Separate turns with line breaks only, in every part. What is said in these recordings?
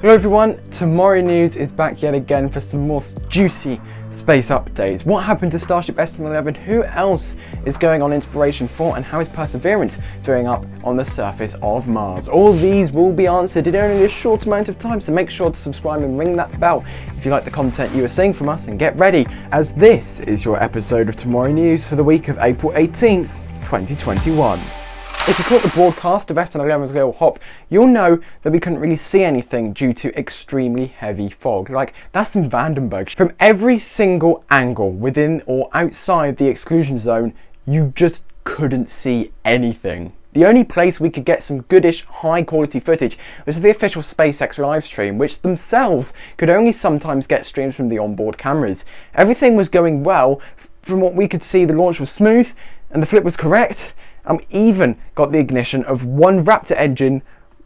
Hello everyone, Tomorrow News is back yet again for some more juicy space updates. What happened to Starship SN11? Who else is going on Inspiration 4? And how is Perseverance doing up on the surface of Mars? All these will be answered in only a short amount of time, so make sure to subscribe and ring that bell if you like the content you are seeing from us. And get ready, as this is your episode of Tomorrow News for the week of April 18th, 2021. If you caught the broadcast of SN11's Little Hop, you'll know that we couldn't really see anything due to extremely heavy fog. Like, that's in Vandenberg. From every single angle within or outside the exclusion zone, you just couldn't see anything. The only place we could get some goodish high quality footage was the official SpaceX livestream, which themselves could only sometimes get streams from the onboard cameras. Everything was going well, from what we could see the launch was smooth and the flip was correct, and even got the ignition of one Raptor engine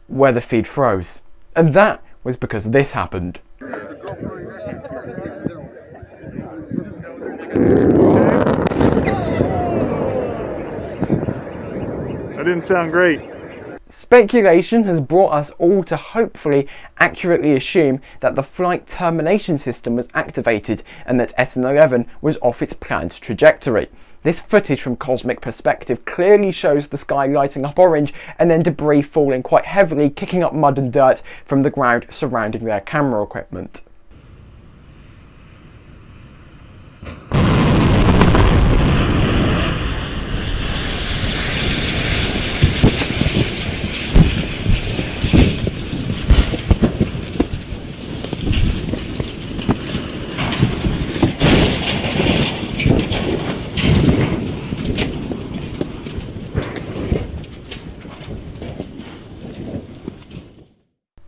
where the feed froze. And that was because this happened.
That didn't sound great.
Speculation has brought us all to hopefully accurately assume that the flight termination system was activated and that SN11 was off its planned trajectory. This footage from Cosmic Perspective clearly shows the sky lighting up orange and then debris falling quite heavily, kicking up mud and dirt from the ground surrounding their camera equipment.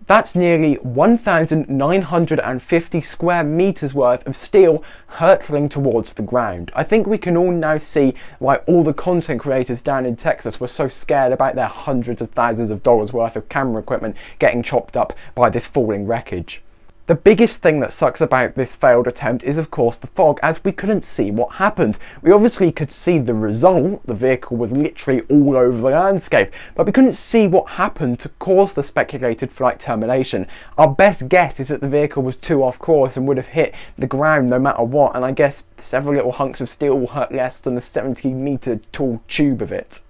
That's nearly 1,950 square meters worth of steel hurtling towards the ground. I think we can all now see why all the content creators down in Texas were so scared about their hundreds of thousands of dollars worth of camera equipment getting chopped up by this falling wreckage. The biggest thing that sucks about this failed attempt is of course the fog as we couldn't see what happened. We obviously could see the result, the vehicle was literally all over the landscape, but we couldn't see what happened to cause the speculated flight termination. Our best guess is that the vehicle was too off course and would have hit the ground no matter what and I guess several little hunks of steel will hurt less than the 70 metre tall tube of it.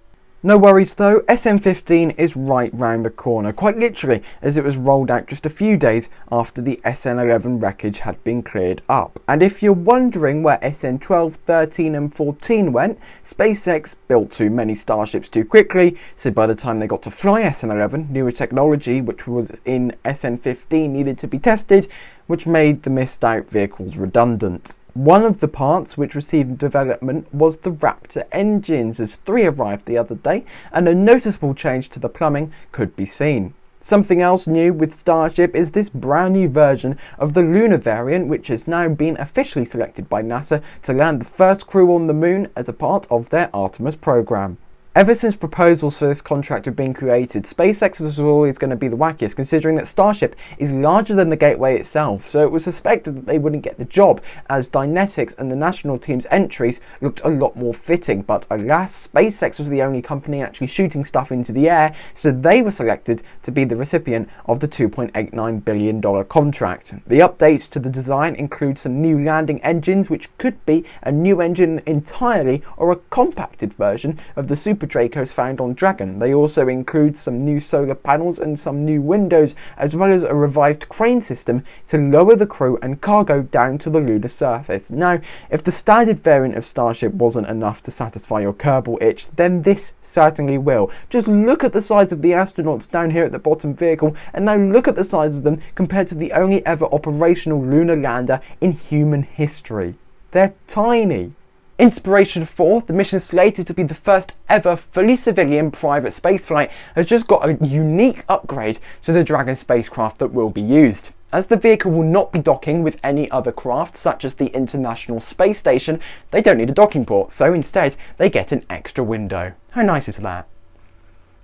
No worries though, SN15 is right round the corner, quite literally, as it was rolled out just a few days after the SN11 wreckage had been cleared up. And if you're wondering where SN12, 13 and 14 went, SpaceX built too many Starships too quickly, so by the time they got to fly SN11, newer technology which was in SN15 needed to be tested, which made the missed out vehicles redundant. One of the parts which received development was the Raptor engines as three arrived the other day and a noticeable change to the plumbing could be seen. Something else new with Starship is this brand new version of the lunar variant which has now been officially selected by NASA to land the first crew on the moon as a part of their Artemis program. Ever since proposals for this contract have been created, SpaceX was always going to be the wackiest, considering that Starship is larger than the Gateway itself, so it was suspected that they wouldn't get the job, as Dynetics and the national team's entries looked a lot more fitting, but alas, SpaceX was the only company actually shooting stuff into the air, so they were selected to be the recipient of the $2.89 billion contract. The updates to the design include some new landing engines, which could be a new engine entirely or a compacted version of the Super Super Dracos found on Dragon. They also include some new solar panels and some new windows, as well as a revised crane system to lower the crew and cargo down to the lunar surface. Now, if the standard variant of Starship wasn't enough to satisfy your Kerbal itch, then this certainly will. Just look at the size of the astronauts down here at the bottom vehicle, and now look at the size of them compared to the only ever operational lunar lander in human history. They're tiny. Inspiration 4, the mission slated to be the first ever fully civilian private spaceflight, has just got a unique upgrade to the Dragon spacecraft that will be used. As the vehicle will not be docking with any other craft, such as the International Space Station, they don't need a docking port, so instead they get an extra window. How nice is that?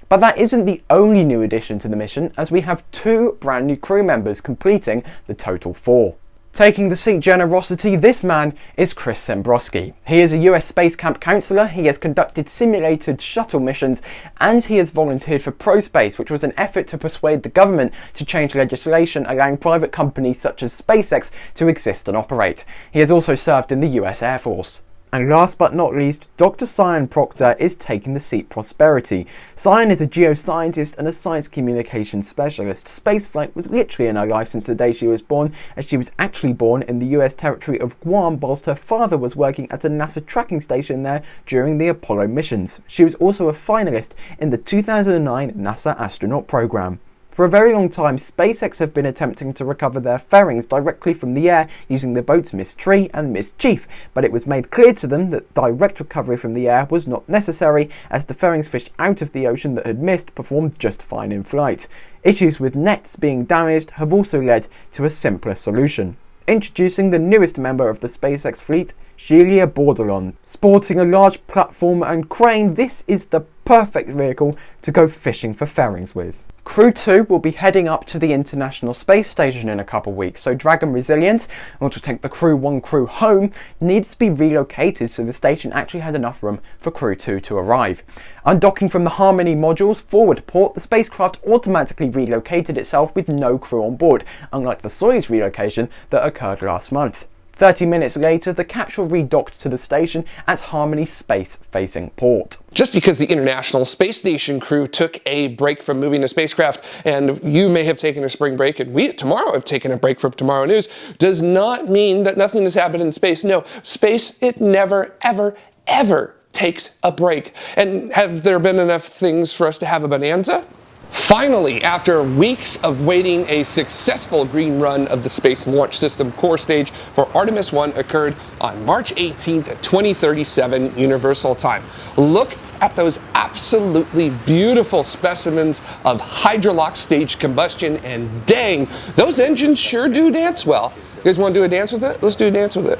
But that isn't the only new addition to the mission, as we have two brand new crew members completing the total four. Taking the seat generosity, this man is Chris Sembroski. He is a US Space Camp counselor, he has conducted simulated shuttle missions, and he has volunteered for ProSpace, which was an effort to persuade the government to change legislation allowing private companies such as SpaceX to exist and operate. He has also served in the US Air Force. And last but not least, Dr. Sian Proctor is taking the seat Prosperity. Sian is a geoscientist and a science communication specialist. Spaceflight was literally in her life since the day she was born, as she was actually born in the US territory of Guam whilst her father was working at a NASA tracking station there during the Apollo missions. She was also a finalist in the 2009 NASA astronaut program. For a very long time, SpaceX have been attempting to recover their fairings directly from the air using the boats Miss Tree and Miss Chief, but it was made clear to them that direct recovery from the air was not necessary as the fairings fished out of the ocean that had missed performed just fine in flight. Issues with nets being damaged have also led to a simpler solution. Introducing the newest member of the SpaceX fleet, Shelia Bordelon. Sporting a large platform and crane, this is the perfect vehicle to go fishing for fairings with. Crew 2 will be heading up to the International Space Station in a couple weeks, so Dragon Resilience, which will take the Crew 1 crew home, needs to be relocated so the station actually had enough room for Crew 2 to arrive. Undocking from the Harmony module's forward port, the spacecraft automatically relocated itself with no crew on board, unlike the Soyuz relocation that occurred last month. 30 minutes later, the capsule redocked to the station at Harmony space-facing port.
Just because the International Space Station crew took a break from moving a spacecraft, and you may have taken a spring break, and we Tomorrow have taken a break from Tomorrow News, does not mean that nothing has happened in space. No, space, it never, ever, ever takes a break. And have there been enough things for us to have a bonanza? Finally, after weeks of waiting, a successful green run of the Space Launch System core stage for Artemis 1 occurred on March 18th at 2037 Universal Time. Look at those absolutely beautiful specimens of hydrolox stage combustion, and dang, those engines sure do dance well. You guys want to do a dance with it? Let's do a dance with it.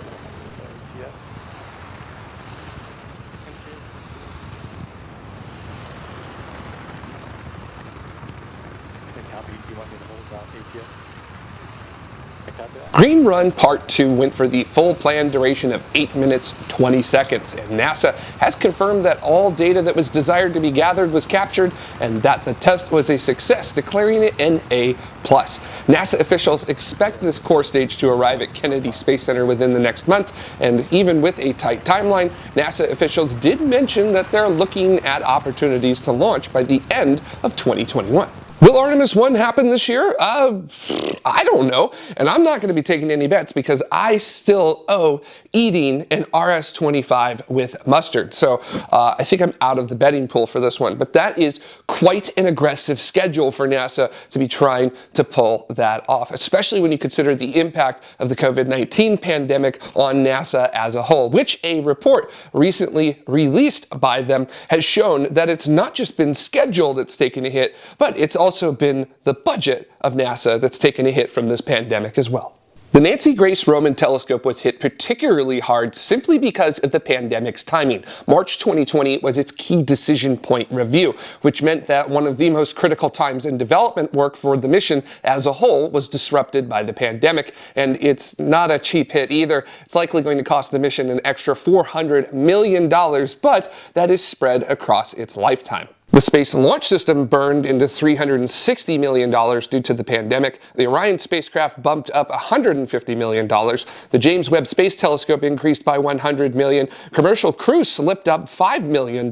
Green Run Part 2 went for the full planned duration of 8 minutes 20 seconds, and NASA has confirmed that all data that was desired to be gathered was captured and that the test was a success, declaring it an A+. NASA officials expect this core stage to arrive at Kennedy Space Center within the next month, and even with a tight timeline, NASA officials did mention that they're looking at opportunities to launch by the end of 2021. Will Artemis 1 happen this year? Uh, I don't know. And I'm not going to be taking any bets because I still owe eating an RS-25 with mustard. So uh, I think I'm out of the betting pool for this one. But that is quite an aggressive schedule for NASA to be trying to pull that off, especially when you consider the impact of the COVID-19 pandemic on NASA as a whole, which a report recently released by them has shown that it's not just been schedule that's taken a hit, but it's also been the budget of NASA that's taken a hit from this pandemic as well. The Nancy Grace Roman telescope was hit particularly hard simply because of the pandemic's timing. March 2020 was its key decision point review, which meant that one of the most critical times in development work for the mission as a whole was disrupted by the pandemic. And it's not a cheap hit either. It's likely going to cost the mission an extra $400 million, but that is spread across its lifetime. The Space Launch System burned into $360 million due to the pandemic. The Orion spacecraft bumped up $150 million. The James Webb Space Telescope increased by 100 million. Commercial Crew slipped up $5 million.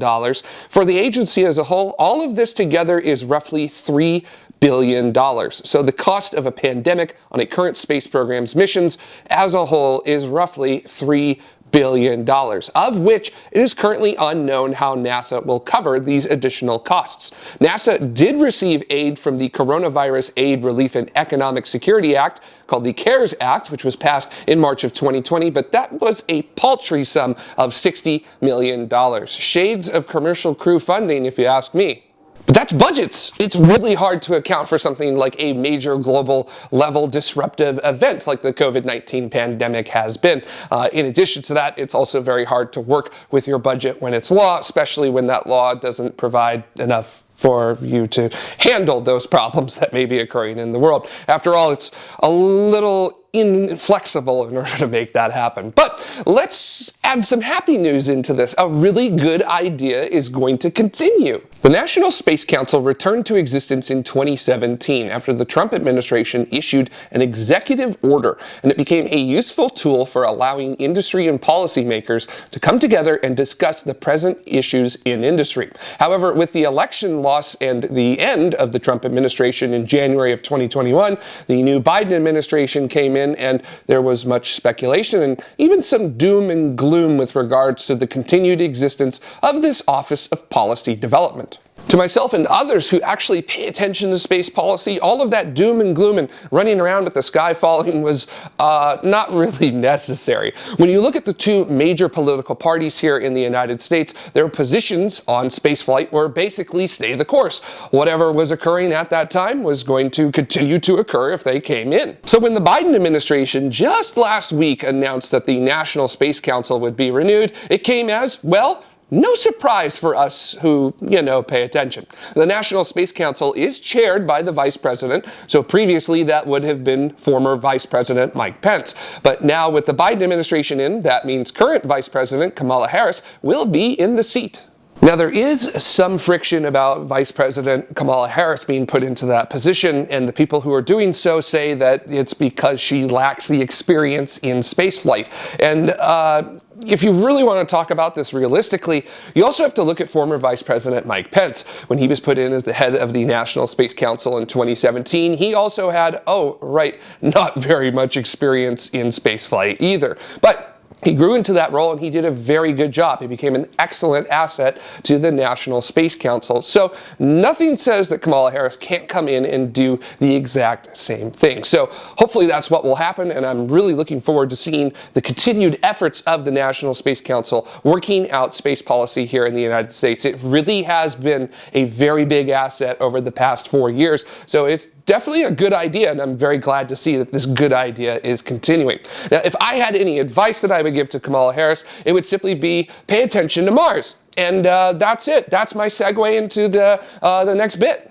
For the agency as a whole, all of this together is roughly $3 billion. So the cost of a pandemic on a current space program's missions as a whole is roughly $3 billion dollars, of which it is currently unknown how NASA will cover these additional costs. NASA did receive aid from the Coronavirus Aid, Relief, and Economic Security Act, called the CARES Act, which was passed in March of 2020, but that was a paltry sum of $60 million. Shades of commercial crew funding, if you ask me. But that's budgets. It's really hard to account for something like a major global level disruptive event like the COVID-19 pandemic has been. Uh, in addition to that, it's also very hard to work with your budget when it's law, especially when that law doesn't provide enough for you to handle those problems that may be occurring in the world. After all, it's a little inflexible in order to make that happen. But let's add some happy news into this. A really good idea is going to continue. The National Space Council returned to existence in 2017 after the Trump administration issued an executive order, and it became a useful tool for allowing industry and policymakers to come together and discuss the present issues in industry. However, with the election loss and the end of the Trump administration in January of 2021, the new Biden administration came in and there was much speculation and even some doom and gloom with regards to the continued existence of this Office of Policy Development. To myself and others who actually pay attention to space policy, all of that doom and gloom and running around with the sky falling was uh, not really necessary. When you look at the two major political parties here in the United States, their positions on spaceflight were basically stay the course. Whatever was occurring at that time was going to continue to occur if they came in. So when the Biden administration just last week announced that the National Space Council would be renewed, it came as, well, no surprise for us who, you know, pay attention. The National Space Council is chaired by the Vice President, so previously that would have been former Vice President Mike Pence. But now with the Biden administration in, that means current Vice President Kamala Harris will be in the seat. Now, there is some friction about Vice President Kamala Harris being put into that position, and the people who are doing so say that it's because she lacks the experience in spaceflight. And uh, if you really want to talk about this realistically, you also have to look at former Vice President Mike Pence. When he was put in as the head of the National Space Council in 2017, he also had, oh, right, not very much experience in spaceflight either. But he grew into that role and he did a very good job. He became an excellent asset to the National Space Council. So nothing says that Kamala Harris can't come in and do the exact same thing. So hopefully that's what will happen and I'm really looking forward to seeing the continued efforts of the National Space Council working out space policy here in the United States. It really has been a very big asset over the past four years. So it's definitely a good idea and I'm very glad to see that this good idea is continuing. Now if I had any advice that I would give to Kamala Harris, it would simply be pay attention to Mars. And uh, that's it. That's my segue into the, uh, the next bit.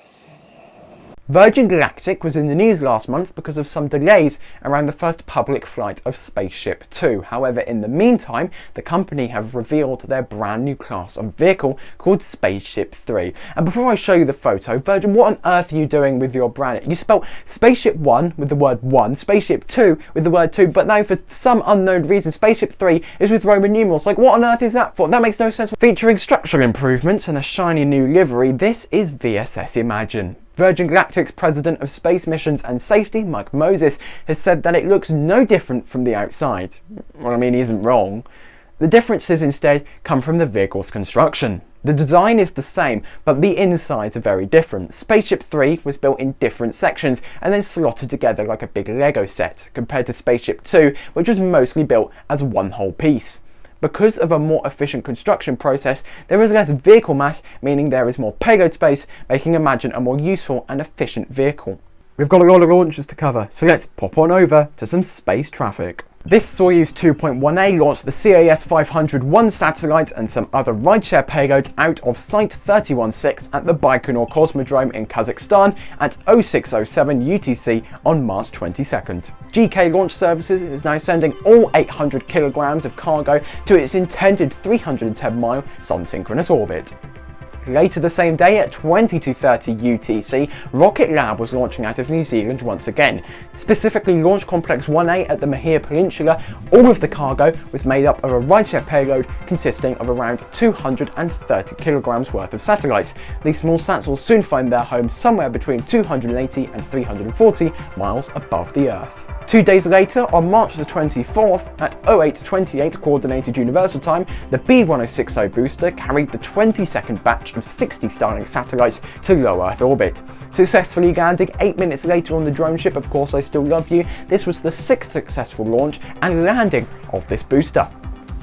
Virgin Galactic was in the news last month because of some delays around the first public flight of Spaceship Two. However, in the meantime, the company have revealed their brand new class of vehicle called Spaceship 3. And before I show you the photo, Virgin, what on earth are you doing with your brand? You spelled Spaceship 1 with the word 1, Spaceship 2 with the word 2, but now for some unknown reason, Spaceship 3 is with Roman numerals. Like, what on earth is that for? That makes no sense. Featuring structural improvements and a shiny new livery, this is VSS Imagine. Virgin Galactic's president of space missions and safety, Mike Moses, has said that it looks no different from the outside. Well, I mean, he isn't wrong. The differences instead come from the vehicle's construction. The design is the same, but the insides are very different. Spaceship 3 was built in different sections and then slotted together like a big Lego set, compared to Spaceship 2, which was mostly built as one whole piece. Because of a more efficient construction process, there is less vehicle mass, meaning there is more payload space, making Imagine a more useful and efficient vehicle. We've got a lot of launches to cover, so let's pop on over to some space traffic. This Soyuz 2.1A launched the CAS-501 satellite and some other rideshare payloads out of Site 316 at the Baikonur Cosmodrome in Kazakhstan at 0607 UTC on March 22nd. GK Launch Services is now sending all 800 kilograms of cargo to its intended 310 mile sun-synchronous orbit. Later the same day at 22.30 UTC, Rocket Lab was launching out of New Zealand once again. Specifically Launch Complex 1A at the Mahia Peninsula, all of the cargo was made up of a rideshare payload consisting of around 230 kilograms worth of satellites. These small sats will soon find their home somewhere between 280 and 340 miles above the Earth. Two days later, on March the 24th, at 0828 Coordinated Universal Time, the B1060 booster carried the 22nd batch of 60 Starlink satellites to low Earth orbit. Successfully landing 8 minutes later on the drone ship Of Course I Still Love You, this was the sixth successful launch and landing of this booster.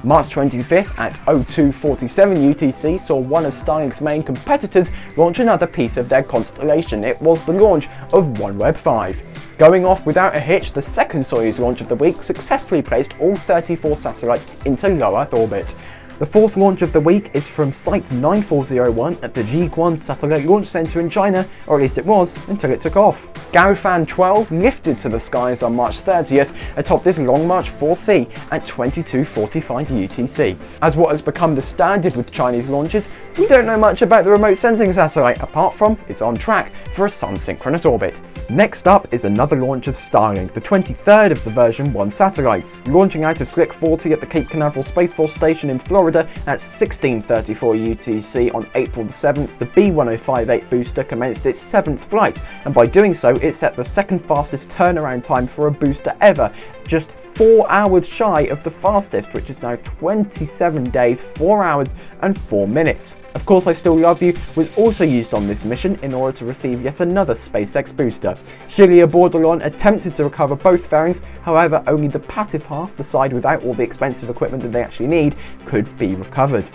March 25th at 0247 UTC saw one of Starlink's main competitors launch another piece of their constellation. It was the launch of OneWeb 5. Going off without a hitch, the second Soyuz launch of the week successfully placed all 34 satellites into low Earth orbit. The fourth launch of the week is from Site 9401 at the Jiuquan Satellite Launch Center in China, or at least it was until it took off. Gaofen 12 lifted to the skies on March 30th atop this Long March 4C at 22.45 UTC. As what has become the standard with Chinese launches, we don't know much about the remote sensing satellite apart from it's on track for a sun-synchronous orbit. Next up is another launch of Starlink, the 23rd of the version 1 satellites. Launching out of Slick 40 at the Cape Canaveral Space Force Station in Florida at 1634 UTC on April the 7th, the B1058 booster commenced its seventh flight, and by doing so it set the second fastest turnaround time for a booster ever just 4 hours shy of the fastest, which is now 27 days, 4 hours and 4 minutes. Of course I Still Love You was also used on this mission in order to receive yet another SpaceX booster. Shelia Bordelon attempted to recover both fairings, however only the passive half, the side without all the expensive equipment that they actually need, could be recovered.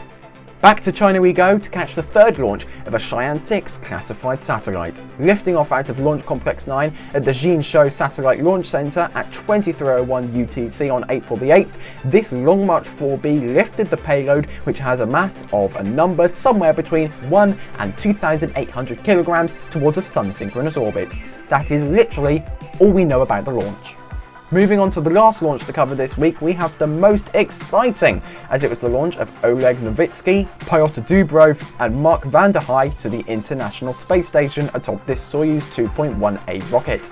Back to China we go to catch the third launch of a Shiyan 6 classified satellite. Lifting off out of Launch Complex 9 at the Xinsho Satellite Launch Center at 2301 UTC on April the 8th, this Long March 4B lifted the payload which has a mass of a number somewhere between 1 and 2800 kilograms towards a sun-synchronous orbit. That is literally all we know about the launch. Moving on to the last launch to cover this week, we have the most exciting, as it was the launch of Oleg Novitsky, Pyotr Dubrov and Mark Hei to the International Space Station atop this Soyuz 2.1A rocket.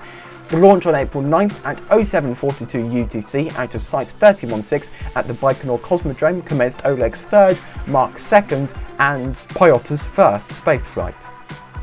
The launch on April 9th at 0742 UTC out of Site 316 at the Baikonur Cosmodrome commenced Oleg's third, Mark's second and Pyotr's first spaceflight.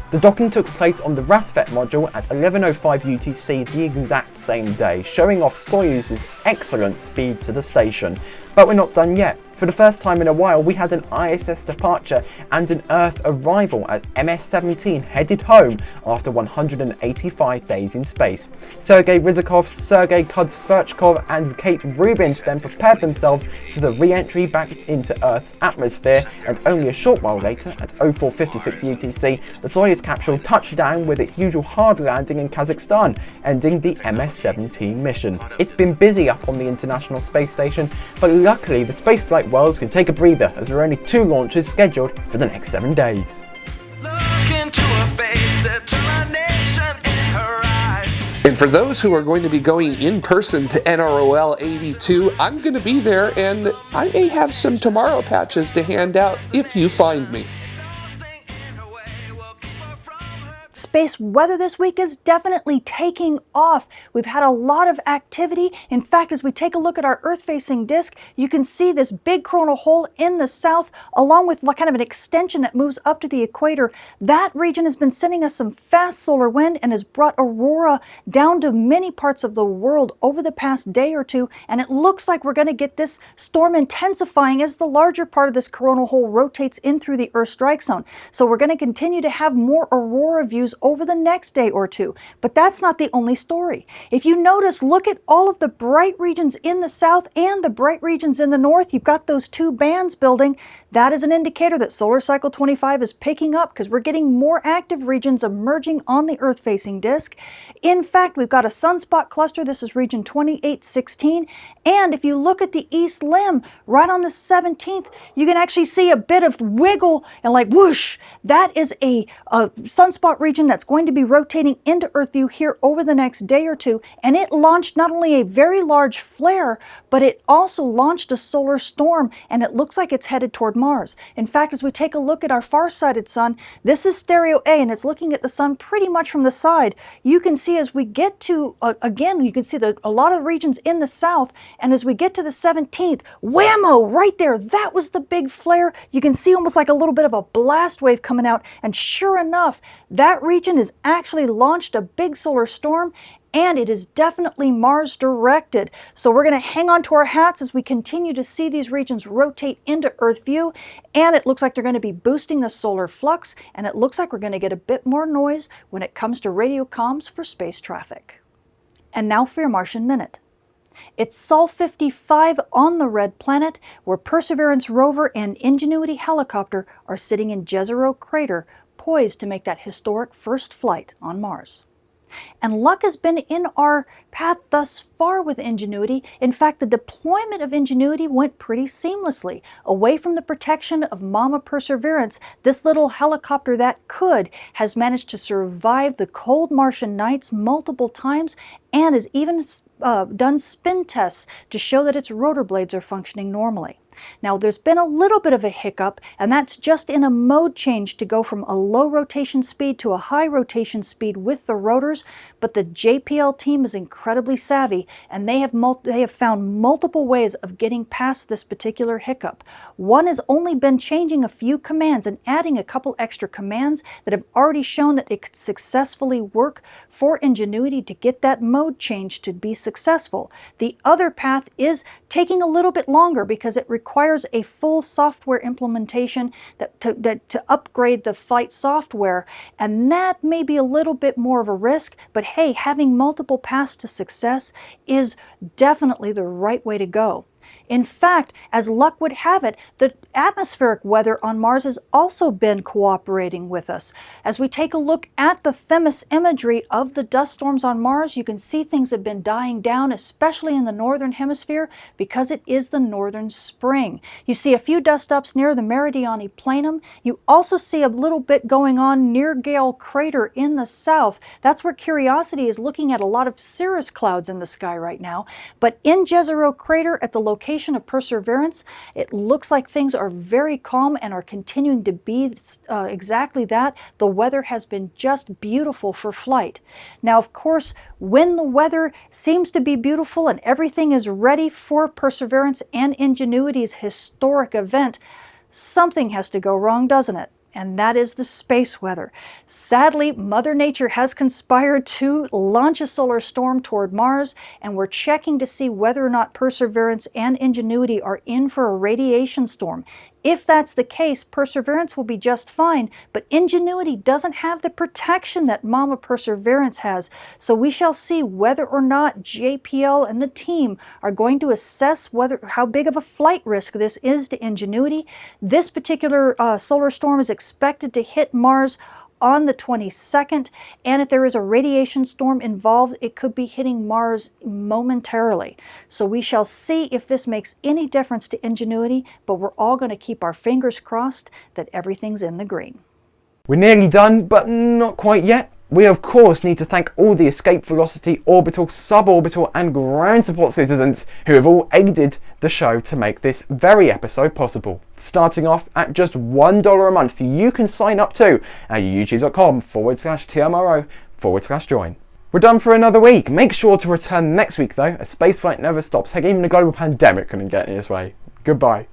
The docking took place on the Rassvet module at 11.05 UTC the exact same day, showing off Soyuz's excellent speed to the station. But we're not done yet. For the first time in a while, we had an ISS departure and an Earth arrival as MS-17 headed home after 185 days in space. Sergei Ryzhikov, Sergei Kud-Sverchkov and Kate Rubins then prepared themselves for the re-entry back into Earth's atmosphere and only a short while later, at 0456 UTC, the Soyuz capsule touched down with its usual hard landing in Kazakhstan, ending the MS-17 mission. It's been busy up on the International Space Station, but luckily the spaceflight Worlds can take a breather as there are only two launches scheduled for the next seven days.
And for those who are going to be going in person to NROL 82, I'm going to be there and I may have some tomorrow patches to hand out if you find me.
Space weather this week is definitely taking off. We've had a lot of activity. In fact, as we take a look at our Earth-facing disk, you can see this big coronal hole in the south, along with kind of an extension that moves up to the equator. That region has been sending us some fast solar wind and has brought aurora down to many parts of the world over the past day or two, and it looks like we're going to get this storm intensifying as the larger part of this coronal hole rotates in through the Earth strike zone. So we're going to continue to have more aurora views over the next day or two. But that's not the only story. If you notice, look at all of the bright regions in the south and the bright regions in the north. You've got those two bands building. That is an indicator that solar cycle 25 is picking up because we're getting more active regions emerging on the Earth-facing disk. In fact, we've got a sunspot cluster. This is region 2816. And if you look at the east limb, right on the 17th, you can actually see a bit of wiggle and like whoosh. That is a, a sunspot region that's going to be rotating into Earth view here over the next day or two. And it launched not only a very large flare, but it also launched a solar storm. And it looks like it's headed toward Mars. In fact, as we take a look at our far-sighted sun, this is stereo A and it's looking at the sun pretty much from the side. You can see as we get to, uh, again, you can see the, a lot of regions in the south, and as we get to the 17th, whammo, right there, that was the big flare. You can see almost like a little bit of a blast wave coming out, and sure enough, that region has actually launched a big solar storm, and it is definitely Mars directed. So we're going to hang on to our hats as we continue to see these regions rotate into Earth view and it looks like they're going to be boosting the solar flux and it looks like we're going to get a bit more noise when it comes to radio comms for space traffic. And now for your Martian Minute. It's Sol 55 on the Red Planet, where Perseverance rover and Ingenuity helicopter are sitting in Jezero crater, poised to make that historic first flight on Mars. And luck has been in our path thus far with Ingenuity. In fact, the deployment of Ingenuity went pretty seamlessly. Away from the protection of Mama Perseverance, this little helicopter that could has managed to survive the cold Martian nights multiple times and has even uh, done spin tests to show that its rotor blades are functioning normally. Now there's been a little bit of a hiccup and that's just in a mode change to go from a low rotation speed to a high rotation speed with the rotors, but the JPL team is incredibly savvy and they have, they have found multiple ways of getting past this particular hiccup. One has only been changing a few commands and adding a couple extra commands that have already shown that it could successfully work for Ingenuity to get that mode change to be successful. The other path is taking a little bit longer because it requires requires a full software implementation that to, that, to upgrade the flight software. And that may be a little bit more of a risk, but hey, having multiple paths to success is definitely the right way to go. In fact, as luck would have it, the atmospheric weather on Mars has also been cooperating with us. As we take a look at the Themis imagery of the dust storms on Mars, you can see things have been dying down, especially in the northern hemisphere, because it is the northern spring. You see a few dust ups near the Meridiani Planum. You also see a little bit going on near Gale Crater in the south. That's where Curiosity is looking at a lot of cirrus clouds in the sky right now. But in Jezero Crater, at the location of Perseverance, it looks like things are very calm and are continuing to be uh, exactly that. The weather has been just beautiful for flight. Now, of course, when the weather seems to be beautiful and everything is ready for Perseverance and Ingenuity's historic event, something has to go wrong, doesn't it? And that is the space weather. Sadly, Mother Nature has conspired to launch a solar storm toward Mars, and we're checking to see whether or not Perseverance and Ingenuity are in for a radiation storm. If that's the case, Perseverance will be just fine, but Ingenuity doesn't have the protection that Mama Perseverance has, so we shall see whether or not JPL and the team are going to assess whether how big of a flight risk this is to Ingenuity. This particular uh, solar storm is expected to hit Mars on the 22nd, and if there is a radiation storm involved, it could be hitting Mars momentarily. So we shall see if this makes any difference to Ingenuity, but we're all going to keep our fingers crossed that everything's in the green.
We're nearly done, but not quite yet. We of course need to thank all the Escape Velocity, Orbital, Suborbital and Ground Support citizens who have all aided the show to make this very episode possible. Starting off at just $1 a month, you can sign up to at youtube.com forward slash TMRO forward slash join. We're done for another week. Make sure to return next week though, as spaceflight never stops. Heck, even a global pandemic couldn't get in its way. Goodbye.